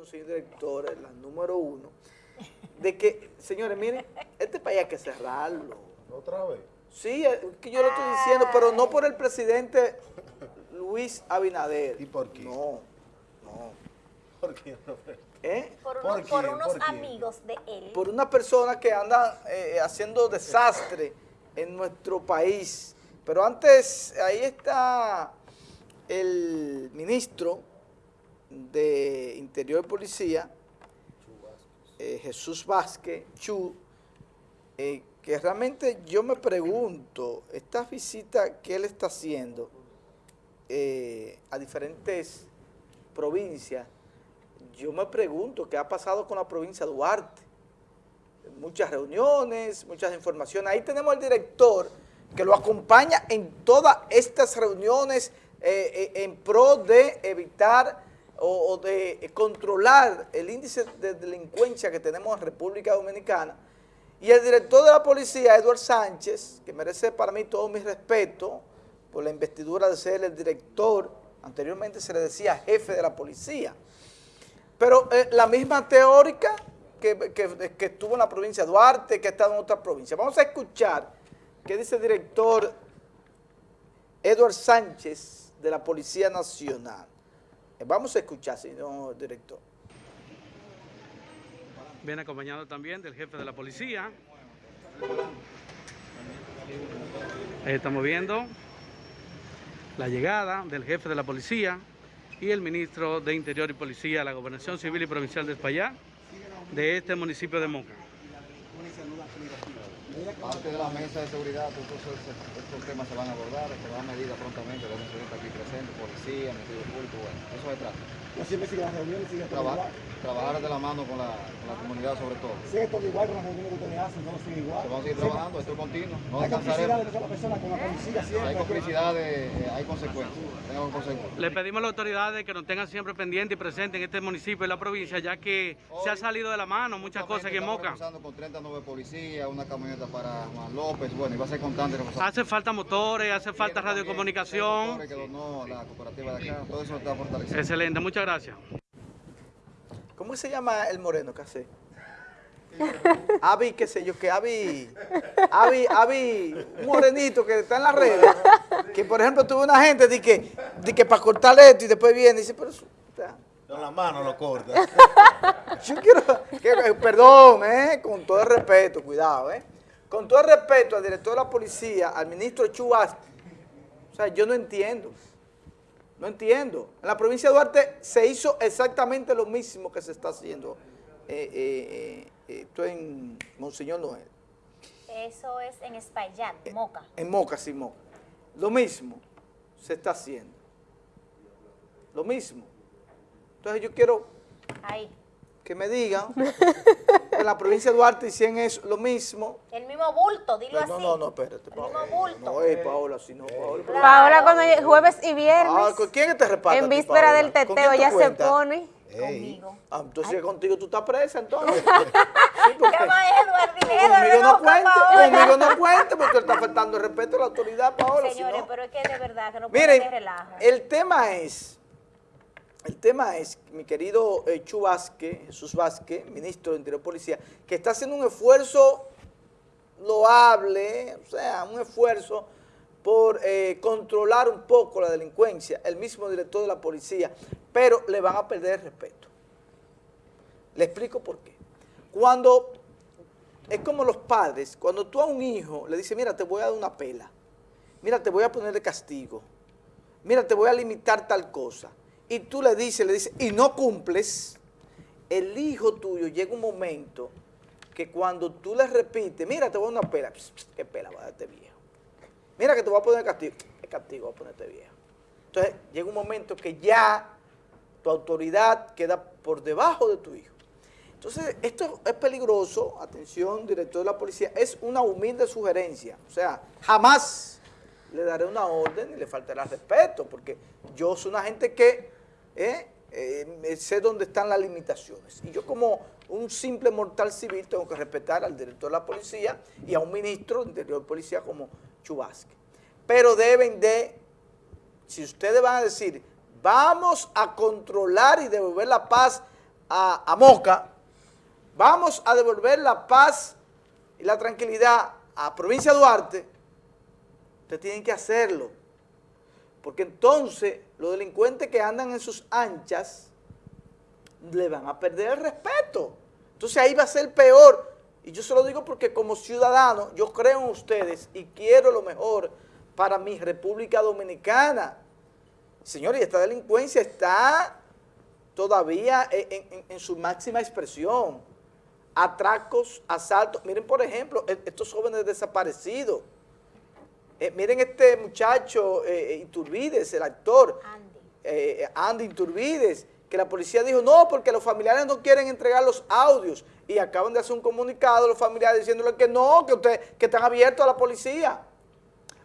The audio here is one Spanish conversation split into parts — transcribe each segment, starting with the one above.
recomendación, señor director, la número uno, de que, señores, miren, este país hay que cerrarlo. ¿Otra vez? Sí, es que yo lo estoy diciendo, pero no por el presidente Luis Abinader. ¿Y por qué? No, no. ¿Por qué? ¿Eh? Por, ¿Por unos, por unos amigos de él. Por una persona que anda eh, haciendo desastre en nuestro país. Pero antes, ahí está el ministro de Interior y Policía, eh, Jesús Vázquez, Chu, eh, que realmente yo me pregunto, esta visita que él está haciendo eh, a diferentes provincias, yo me pregunto qué ha pasado con la provincia de Duarte. Muchas reuniones, muchas informaciones. Ahí tenemos al director que lo acompaña en todas estas reuniones en pro de evitar o, de controlar el índice de delincuencia que tenemos en República Dominicana. Y el director de la policía, Eduard Sánchez, que merece para mí todo mi respeto por la investidura de ser el director, anteriormente se le decía jefe de la policía. Pero eh, la misma teórica que, que- que estuvo en la provincia de Duarte, que ha estado en otra provincia. Vamos a escuchar qué dice el director Eduard Sánchez de la Policía Nacional. Vamos a escuchar, señor director. Viene acompañado también del jefe de la policía. Ahí estamos viendo la llegada del jefe de la policía y el ministro de Interior y Policía la Gobernación Civil y Provincial de Espaillá de este municipio de Moca. Parte de la mesa de seguridad, todos estos, temas se van a abordar, se van a medidas prontamente, deben ser aquí presentes, policía, Ministerio Público, bueno, eso se trata. Siempre siguen las reuniones, sigue todo Traba- igual. trabajar de la mano con la, con la comunidad sobre todo. Sigue todo igual con las reuniones que ustedes hacen, todo sigue igual. Se vamos a seguir trabajando, esto es continuo, no Hay complicidad de descansaremos. una sola persona con la policía siempre. Hay complicidades, eh, hay consecuencias. Le pedimos a las autoridades que nos tengan siempre pendientes y presentes en este municipio y la provincia, ya que se ha salido de la mano muchas cosas aquí en Estamos Moca. con 39 policías, una camioneta para Juan López, bueno, y va a ser constante reforzar. Hace falta motores, hace falta radiocomunicación. Que donó la cooperativa de acá, todo eso está fortaleciendo. Excelente, muchas gracias. ¿Cómo se llama el moreno que hace? Avi, qué sé yo, que Avi, Avi, Avi, un morenito que está en las redes, que por ejemplo tuvo una gente de que, de que para cortarle esto y después viene y dice, pero sea, Con la mano lo corta. yo quiero, que- eh, perdón, eh, con todo el respeto, cuidado, eh, con todo el respeto al director de la policía, al ministro Chubas, o sea, yo no entiendo, no entiendo. En la provincia de Duarte se hizo exactamente lo mismo que se está haciendo eh, eh, eh, esto en Monseñor Noel, Eso es en Espaillat, Moca. en Moca, Simón. Lo mismo se está haciendo, lo mismo. Entonces yo quiero Ahí. que me digan en la provincia de Duarte hicieron eso, lo mismo. El mismo bulto, dilo así. no, no, no, espérate, El mismo Paola. bulto. No, eh, Paola, si no, Paola. Paola cuando jueves y viernes, Ah, ¿con quién te reparte? en víspera Paola? del ¿Con teteo, ya se pone. Ey, Conmigo. Ah, entonces contigo tú estás presa, entonces. Sí, porque Edward, dile, Edward, conmigo no cuente, Paola. conmigo no cuente, porque él está faltando el respeto a la autoridad, Paola. si Señores, no- pero es que de verdad que no puede Miren, relajo. el tema es, el tema es, mi querido eh, Chu Vázquez, Jesús Vázquez, ministro de Interior Policía, que está haciendo un esfuerzo loable, o sea, un esfuerzo por eh, controlar un poco la delincuencia, el mismo director de la policía, pero le van a perder el respeto. Le explico por qué. Cuando, es como los padres, cuando tú a un hijo le dices, mira, te voy a dar una pela, mira, te voy a poner de castigo, mira, te voy a limitar tal cosa, y tú le dices, le dices, y no cumples, el hijo tuyo llega un momento que cuando tú le repites, mira, te voy a dar una pela, ¿qué pela va a darte viejo? Mira que te voy a poner castigo, ¿qué castigo va a ponerte viejo? Entonces llega un momento que ya tu autoridad queda por debajo de tu hijo. Entonces, esto es peligroso, atención, director de la policía, es una humilde sugerencia, o sea, jamás le daré una orden y le faltará respeto, porque yo soy una gente que eh, eh, sé dónde están las limitaciones. Y yo como un simple mortal civil tengo que respetar al director de la policía y a un ministro de Interior de Policía como Chubasque. Pero deben de, si ustedes van a decir, vamos a controlar y devolver la paz a, a Moca, vamos a devolver la paz y la tranquilidad a provincia Duarte, ustedes tienen que hacerlo. Porque entonces los delincuentes que andan en sus anchas le van a perder el respeto. Entonces ahí va a ser peor. Y yo se lo digo porque como ciudadano yo creo en ustedes y quiero lo mejor para mi República Dominicana. Señores, esta delincuencia está todavía en, en- su máxima expresión. Atracos, asaltos. Miren, por ejemplo, e- estos jóvenes desaparecidos. Eh, miren este muchacho eh, Iturbides, el actor, Andy. eh, Andy Iturbides, que la policía dijo, no, porque los familiares no quieren entregar los audios. Y acaban de hacer un comunicado los familiares diciéndole que no, que, usted, que están abiertos a la policía.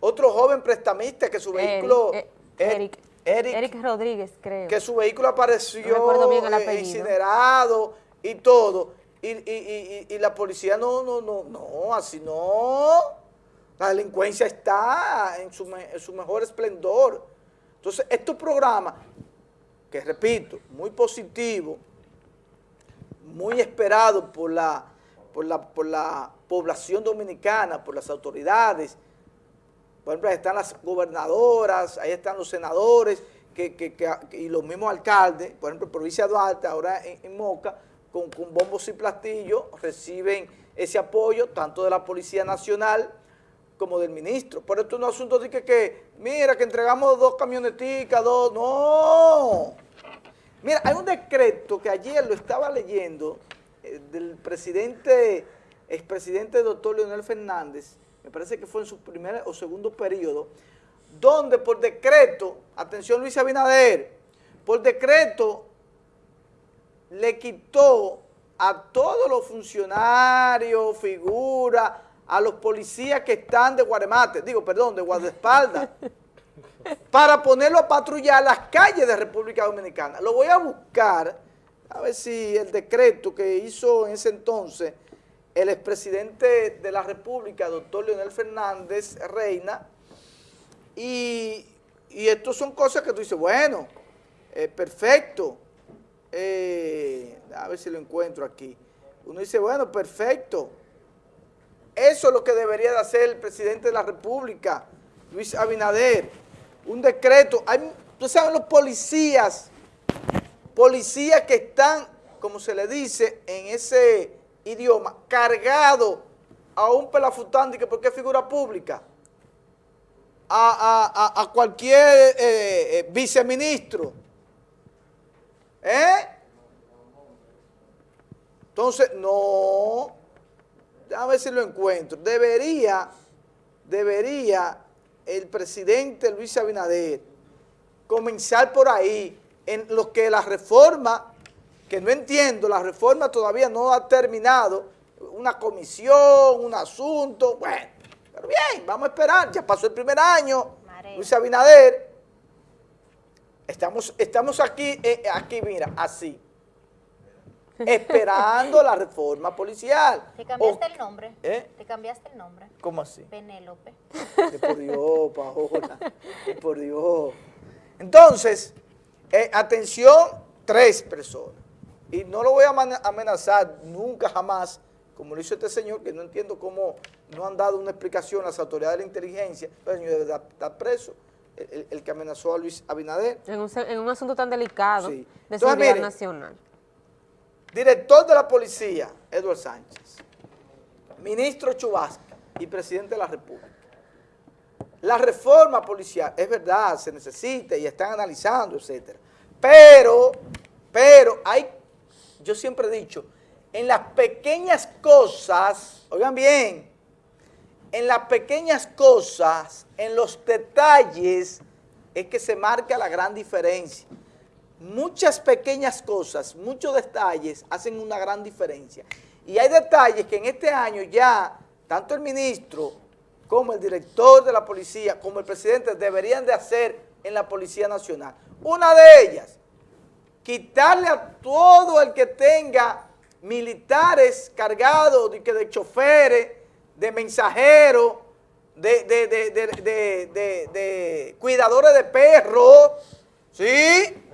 Otro joven prestamista que su vehículo... Eric, eh, eh, Eric, Rodríguez, creo. que su vehículo apareció No bien el eh, incinerado y todo. Y- y- y la policía no, no, no, no, así no. La delincuencia está en su, mejor esplendor. Entonces, estos programas, que repito, muy positivo, muy esperado por la, población dominicana, por las autoridades, por ejemplo, ahí están las gobernadoras, ahí están los senadores y los mismos alcaldes, por ejemplo, provincia de Duarte, ahora en, Moca, con, bombos y platillos, reciben ese apoyo tanto de la Policía Nacional como del ministro. Por esto no es un asunto de que, que, mira, que entregamos dos camioneticas, dos, no. Mira, hay un decreto que ayer lo estaba leyendo eh, del presidente, expresidente doctor Leonel Fernández, me parece que fue en su primer o segundo periodo, donde por decreto, atención Luis Abinader, por decreto le quitó a todos los funcionarios, figuras, a los policías que están de Guaremate, digo, perdón, de guardaespaldas, para ponerlo a patrullar las calles de República Dominicana. Lo voy a buscar, a ver si el decreto que hizo en ese entonces el expresidente de la República, doctor Leonel Fernández Reina, y, y son cosas que tú dices, bueno, eh, perfecto, eh, a ver si lo encuentro aquí. Uno dice, bueno, perfecto, eso es lo que debería de hacer el presidente de la República, Luis Abinader. Un decreto. Hay, tú sabes, los policías, policías que están, como se le dice en ese idioma, cargados a un pelafután, que porque es figura pública, a, a- a- cualquier eh, eh, viceministro. ¿Eh? Entonces, no, a ver si lo encuentro. Debería, debería el presidente Luis Abinader comenzar por ahí, en lo que la reforma, que no entiendo, la reforma todavía no ha terminado, una comisión, un asunto, bueno, pero bien, vamos a esperar, ya pasó el primer año, Marea. Luis Abinader, estamos, estamos aquí, eh, aquí, mira, así, esperando la reforma policial. ¿Te cambiaste O- el nombre? ¿Eh? ¿Te cambiaste el nombre? ¿Cómo así? Penélope. Que por Dios, Paola, que por Dios. Entonces, eh, atención, tres personas. Y no lo voy a amenazar nunca jamás, como lo hizo este señor, que no entiendo cómo no han dado una explicación las autoridades de la inteligencia, pero el señor debe estar- preso, el, que amenazó a Luis Abinader. En un, en un asunto tan delicado Sí. de Entonces, seguridad miren, nacional. Director de la policía, Eduardo Sánchez. Ministro Chubasca y presidente de la República. La reforma policial, es verdad, se necesita y están analizando, etcétera. Pero, pero hay, yo siempre he dicho, en las pequeñas cosas, oigan bien, en las pequeñas cosas, en los detalles, es que se marca la gran diferencia. Muchas pequeñas cosas, muchos detalles hacen una gran diferencia. Y hay detalles que en este año ya, tanto el ministro como el director de la policía, como el presidente, deberían de hacer en la Policía Nacional. Una de ellas, quitarle a todo el que tenga militares cargados de, de choferes, de mensajeros, de- de- de- de cuidadores de perros, ¿sí?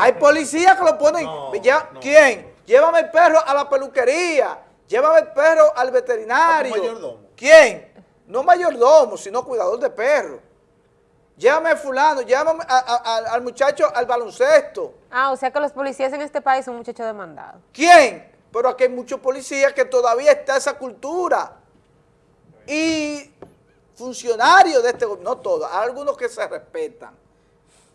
Hay policías que lo ponen. No, ya- no. ¿Quién? Llévame el perro a la peluquería. Llévame el perro al veterinario. Mayordomo. ¿Quién? No mayordomo, sino cuidador de perro. Llévame a fulano, llévame a- a- a- al muchacho al baloncesto. Ah, o sea que los policías en este país son muchachos demandados. ¿Quién? Pero aquí hay muchos policías que todavía está esa cultura. Y funcionarios de este gobierno, no todos, hay algunos que se respetan.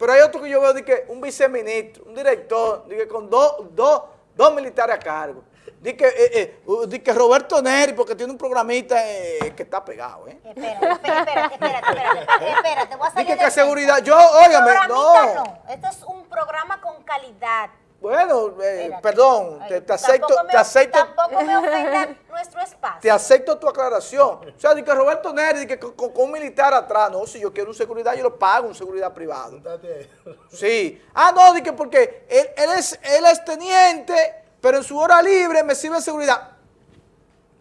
Pero hay otros que yo veo de que un viceministro, un director, de que con dos, dos, dos militares a cargo. Di que, eh, eh, di que Roberto Neri, porque tiene un programita eh, que está pegado, ¿eh? Espérate, espérate, espérate, espérate, espérate, voy a salir que, de que seguridad, yo, óigame, no. no, esto es un programa con calidad. Bueno, eh, perdón, te, acepto, me- te acepto, Tampoco me ofenda nuestro espacio. te acepto tu aclaración. O sea, di que Roberto Neri, di que con, con- con un militar atrás, no, si yo quiero un seguridad, yo lo pago, un seguridad privado. Sí. Ah, no, di que porque él, él es, él es teniente, pero en su hora libre me sirve seguridad.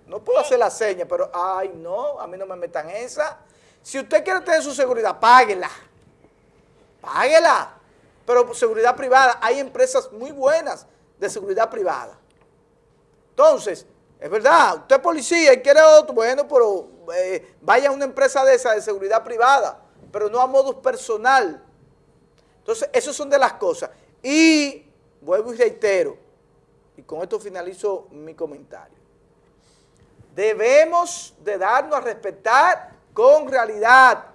No puedo hacer la seña, pero, ay, no, a mí no me metan esa. Si usted quiere tener su seguridad, páguela. Páguela. Pero seguridad privada, hay empresas muy buenas de seguridad privada. Entonces, es verdad, usted es policía y quiere otro, bueno, pero eh, vaya a una empresa de esa de seguridad privada, pero no a modus personal. Entonces, esas son de las cosas. Y vuelvo y reitero, y con esto finalizo mi comentario. Debemos de darnos a respetar con realidad,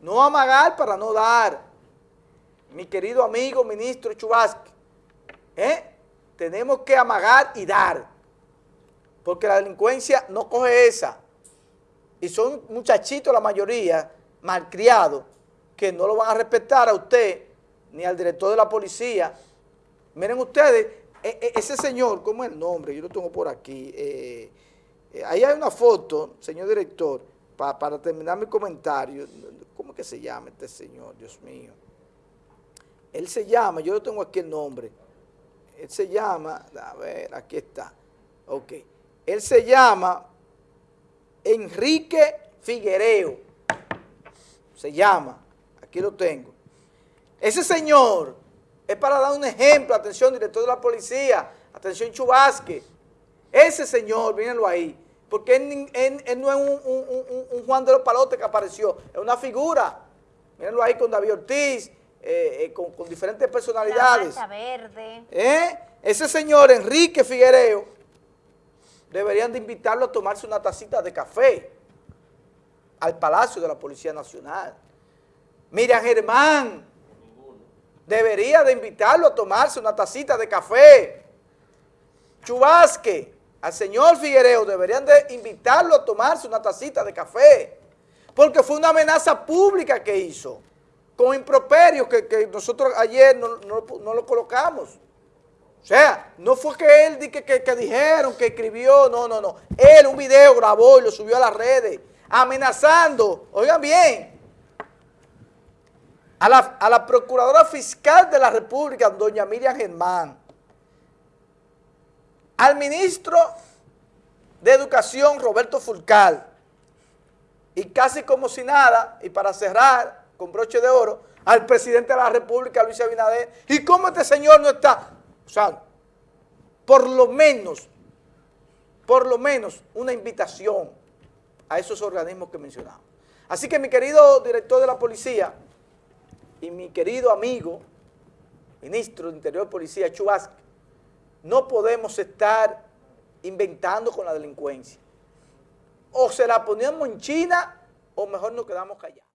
no amagar para no dar. Mi querido amigo ministro Chubasque, ¿eh? tenemos que amagar y dar, porque la delincuencia no coge esa. Y son muchachitos la mayoría, malcriados, que no lo van a respetar a usted, ni al director de la policía. Miren ustedes, e- e- ese señor, ¿cómo es el nombre? Yo lo tengo por aquí. eh, eh, ahí hay una foto, señor director, pa- para terminar mi comentario. ¿Cómo que se llama este señor? Dios mío. Él se llama, yo lo tengo aquí el nombre. Él se llama, a ver, aquí está. Ok. Él se llama Enrique Figuereo. Se llama, aquí lo tengo. Ese señor es para dar un ejemplo, atención, director de la policía, atención Chubasque. Ese señor, mírenlo ahí, porque él, no es un- un Juan de los Palotes que apareció, es una figura. Mírenlo ahí con David Ortiz, eh, eh, con, con diferentes La personalidades. mancha verde. ¿Eh? Ese señor Enrique Figuereo deberían de invitarlo a tomarse una tacita de café al Palacio de la Policía Nacional. Miriam Germán debería de invitarlo a tomarse una tacita de café. Chubasque, al señor Figuereo deberían de invitarlo a tomarse una tacita de café, porque fue una amenaza pública que hizo, con improperios que, que nosotros ayer no, no- no lo colocamos. O sea, no fue que él que, que- que dijeron, que escribió, no, no, no. Él un video grabó y lo subió a las redes, amenazando, oigan bien, a la, a la Procuradora Fiscal de la República, doña Miriam Germán, al ministro de Educación, Roberto Fulcal, y casi como si nada, y para cerrar con broche de oro, al presidente de la República, Luis Abinader, y cómo este señor no está, o sea, por lo menos, por lo menos una invitación a esos organismos que mencionamos. Así que mi querido director de la policía y mi querido amigo, ministro de Interior Policía, Chubasque, no podemos estar inventando con la delincuencia. O se la ponemos en China o mejor nos quedamos callados.